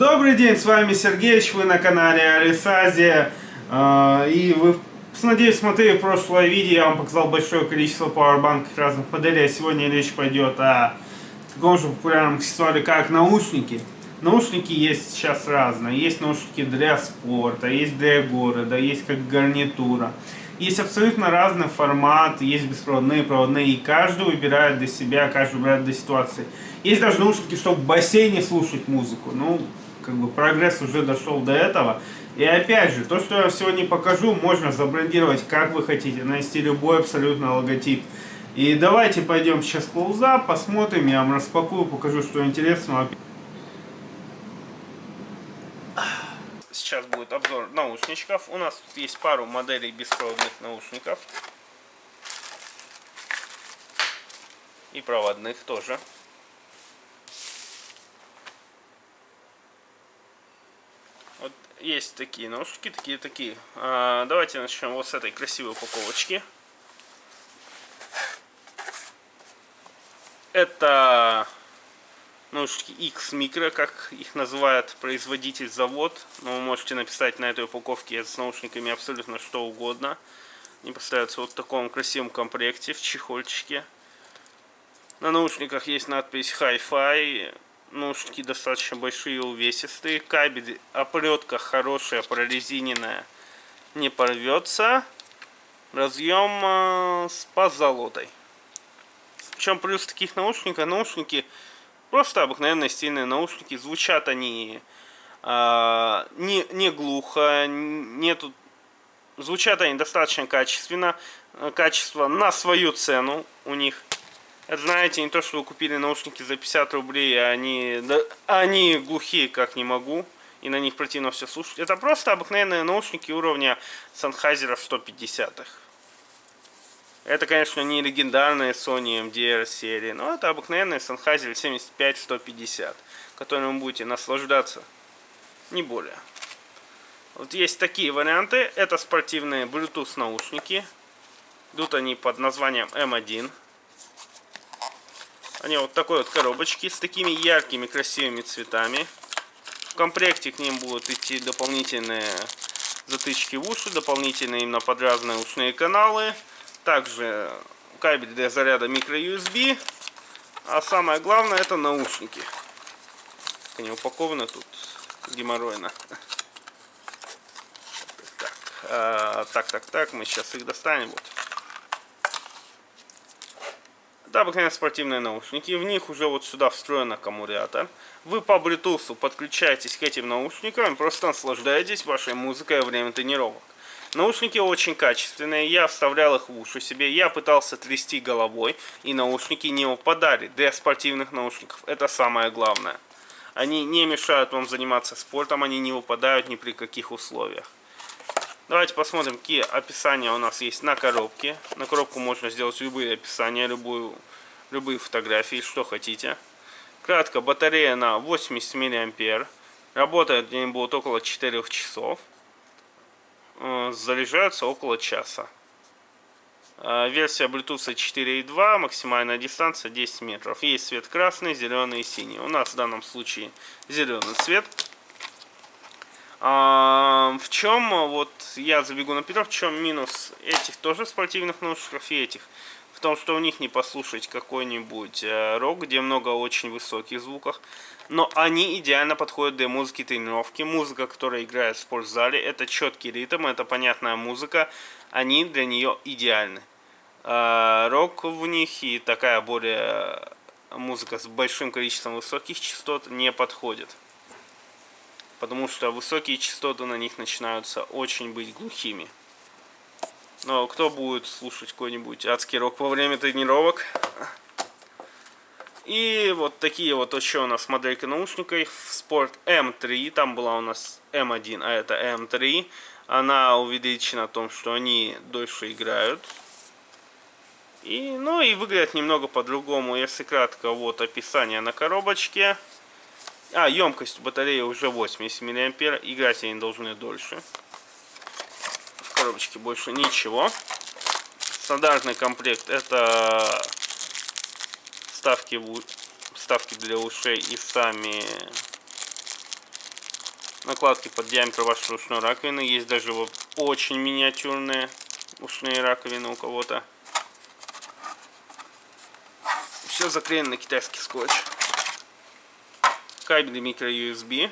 Добрый день, с вами Сергеич, вы на канале Алисазия. И вы, надеюсь, смотрели прошлое видео, я вам показал большое количество пауэрбанков разных моделей. А сегодня речь пойдет о таком же популярном аксессуаре, как наушники. Наушники есть сейчас разные. Есть наушники для спорта, есть для города, есть как гарнитура. Есть абсолютно разный формат, есть беспроводные, проводные, и каждый выбирает для себя, каждый выбирает для ситуации. Есть даже наушники, чтобы в бассейне слушать музыку. Ну, как бы прогресс уже дошел до этого. И опять же, то, что я сегодня покажу, можно забрендировать как вы хотите, нанести любой абсолютно логотип. И давайте пойдем сейчас в клоузап, посмотрим, я вам распакую, покажу, что интересного. Сейчас будет обзор наушничков. У нас тут есть пару моделей беспроводных наушников. И проводных тоже. Вот есть такие наушники, такие, такие. А, давайте начнем вот с этой красивой упаковочки. Это наушники X Micro, как их называет производитель завод. Но вы можете написать на этой упаковке с наушниками абсолютно что угодно. Они поставляются вот в таком красивом комплекте, в чехольчике. На наушниках есть надпись Hi-Fi наушники достаточно большие увесистые. Кабель, оплетка хорошая, прорезиненная, не порвется. Разъем э, с позолотой. В чем плюс таких наушников? Наушники просто обыкновенные стильные наушники. Звучат они э, не, не глухо, нету Звучат они достаточно качественно, качество на свою цену у них. Это, знаете, не то, что вы купили наушники за 50 рублей, а они, да, они глухие, как не могу, и на них противно все слушать. Это просто обыкновенные наушники уровня Sennheiser 150-х. Это, конечно, не легендарные Sony MDR серии, но это обыкновенные Sennheiser 75-150, которыми вы будете наслаждаться, не более. Вот есть такие варианты. Это спортивные Bluetooth наушники. Идут они под названием M1. Они вот такой вот коробочки с такими яркими красивыми цветами. В комплекте к ним будут идти дополнительные затычки в уши, дополнительные именно под разные ушные каналы. Также кабель для заряда micro-USB. А самое главное это наушники. Они упакованы тут геморройно. Так, а, так, так, так, мы сейчас их достанем. Вот. Это обыкновенные спортивные наушники. В них уже вот сюда встроен аккумулятор. Вы по Bluetooth подключаетесь к этим наушникам просто наслаждаетесь вашей музыкой во время тренировок. Наушники очень качественные, я вставлял их в уши себе, я пытался трясти головой, и наушники не упадали. Для спортивных наушников это самое главное. Они не мешают вам заниматься спортом, они не выпадают ни при каких условиях. Давайте посмотрим, какие описания у нас есть на коробке. На коробку можно сделать любые описания, любую, любые фотографии, что хотите. Кратко, батарея на 80 мА. Работает они будут около 4 часов. Э, заряжаются около часа. Э, версия Bluetooth 4.2, максимальная дистанция 10 метров. Есть цвет красный, зеленый и синий. У нас в данном случае зеленый цвет. А, в чем, вот я забегу наперед, в чем минус этих тоже спортивных наушников и этих? В том, что у них не послушать какой-нибудь э, рок, где много очень высоких звуков. Но они идеально подходят для музыки тренировки. Музыка, которая играет в спортзале, это четкий ритм, это понятная музыка. Они для нее идеальны. А, рок в них и такая более музыка с большим количеством высоких частот не подходит потому что высокие частоты на них начинаются очень быть глухими. Но кто будет слушать какой-нибудь адский рок во время тренировок? И вот такие вот еще у нас моделька наушников. Sport M3, там была у нас M1, а это M3. Она увеличена в том, что они дольше играют. И, ну и выглядят немного по-другому. Если кратко, вот описание на коробочке. А, емкость батареи уже 80 мА. Играть они должны дольше. В коробочке больше ничего. Стандартный комплект это вставки, вставки для ушей и сами накладки под диаметр вашей ушной раковины. Есть даже вот очень миниатюрные ушные раковины у кого-то. Все заклеено на китайский скотч. Кабели микро-USB.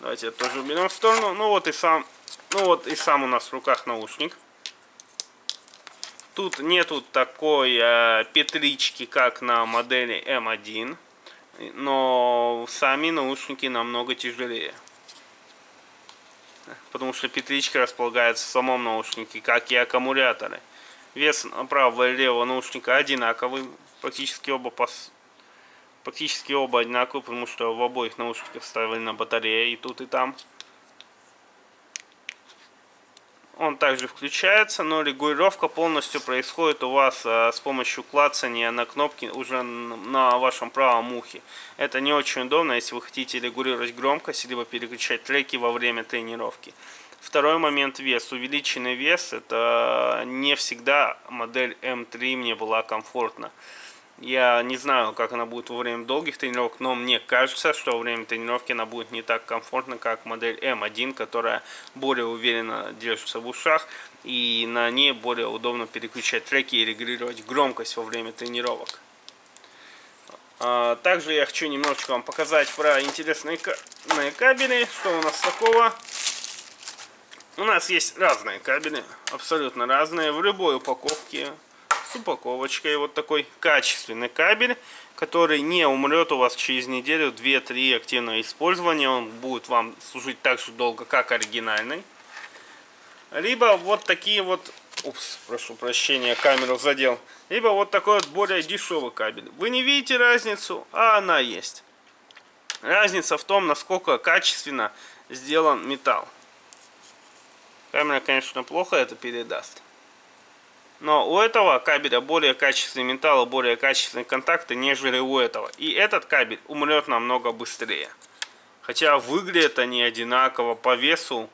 Давайте это тоже уберем в сторону. Ну вот и сам, ну вот и сам у нас в руках наушник. Тут нету такой э, петлички, как на модели M1, но сами наушники намного тяжелее. Потому что петличка располагается в самом наушнике, как и аккумуляторы. Вес правого и левого наушника одинаковый, практически оба пос... практически оба одинаковые, потому что в обоих наушниках вставлена батарея и тут и там. Он также включается, но регулировка полностью происходит у вас э, с помощью клацания на кнопки уже на вашем правом ухе. Это не очень удобно, если вы хотите регулировать громкость, либо переключать треки во время тренировки. Второй момент вес. Увеличенный вес, это не всегда модель М3 мне была комфортна. Я не знаю, как она будет во время долгих тренировок, но мне кажется, что во время тренировки она будет не так комфортна, как модель М1, которая более уверенно держится в ушах, и на ней более удобно переключать треки и регулировать громкость во время тренировок. А, также я хочу немножечко вам показать про интересные кабели, что у нас такого. У нас есть разные кабели, абсолютно разные, в любой упаковке упаковочкой. Вот такой качественный кабель, который не умрет у вас через неделю, 2-3 активного использования. Он будет вам служить так же долго, как оригинальный. Либо вот такие вот... Упс, прошу прощения, камеру задел. Либо вот такой вот более дешевый кабель. Вы не видите разницу, а она есть. Разница в том, насколько качественно сделан металл. Камера, конечно, плохо это передаст. Но у этого кабеля более качественный металл, более качественные контакты, нежели у этого. И этот кабель умрет намного быстрее. Хотя выглядят они одинаково по весу.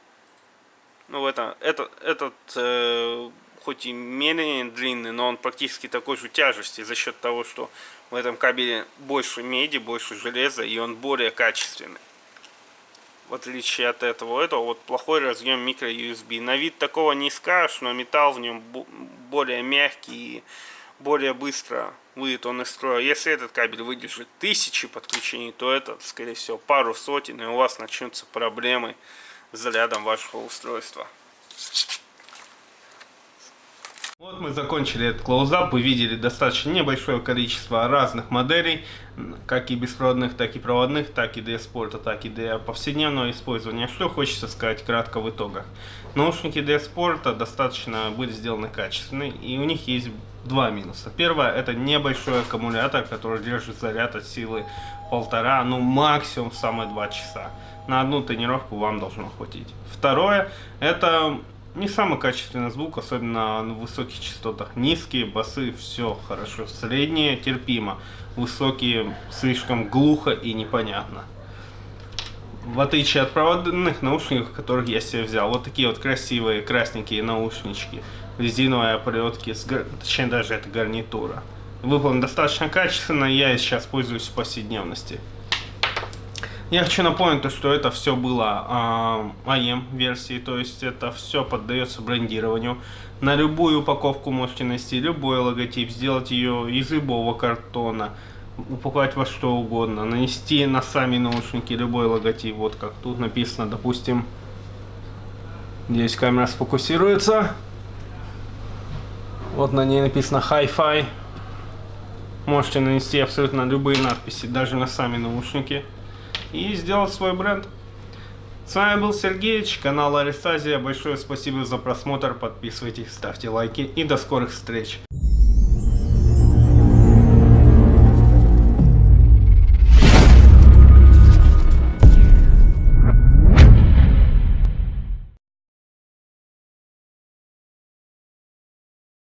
Ну, это, это, этот, э, хоть и менее длинный, но он практически такой же тяжести за счет того, что в этом кабеле больше меди, больше железа, и он более качественный в отличие от этого. Это вот плохой разъем микро-USB. На вид такого не скажешь, но металл в нем более мягкий и более быстро выйдет он из строя. Если этот кабель выдержит тысячи подключений, то этот, скорее всего, пару сотен, и у вас начнутся проблемы с зарядом вашего устройства. Вот мы закончили этот клоузап, вы видели достаточно небольшое количество разных моделей, как и беспроводных, так и проводных, так и для спорта, так и для повседневного использования. Что хочется сказать кратко в итогах. Наушники для спорта достаточно были сделаны качественные, и у них есть два минуса. Первое, это небольшой аккумулятор, который держит заряд от силы полтора, ну максимум самые два часа. На одну тренировку вам должно хватить. Второе, это не самый качественный звук, особенно на высоких частотах. Низкие, басы, все хорошо. Средние, терпимо. Высокие, слишком глухо и непонятно. В отличие от проводных наушников, которых я себе взял. Вот такие вот красивые красненькие наушнички. Резиновые оплетки, с, точнее даже это гарнитура. Выполнен достаточно качественно, я сейчас пользуюсь в повседневности. Я хочу напомнить, то, что это все было э, версии, то есть это все поддается брендированию. На любую упаковку можете нанести любой логотип, сделать ее из любого картона, упаковать во что угодно, нанести на сами наушники любой логотип, вот как тут написано, допустим, здесь камера сфокусируется, вот на ней написано Hi-Fi, можете нанести абсолютно любые надписи, даже на сами наушники и сделать свой бренд. С вами был Сергеич, канал Аристазия. Большое спасибо за просмотр. Подписывайтесь, ставьте лайки и до скорых встреч.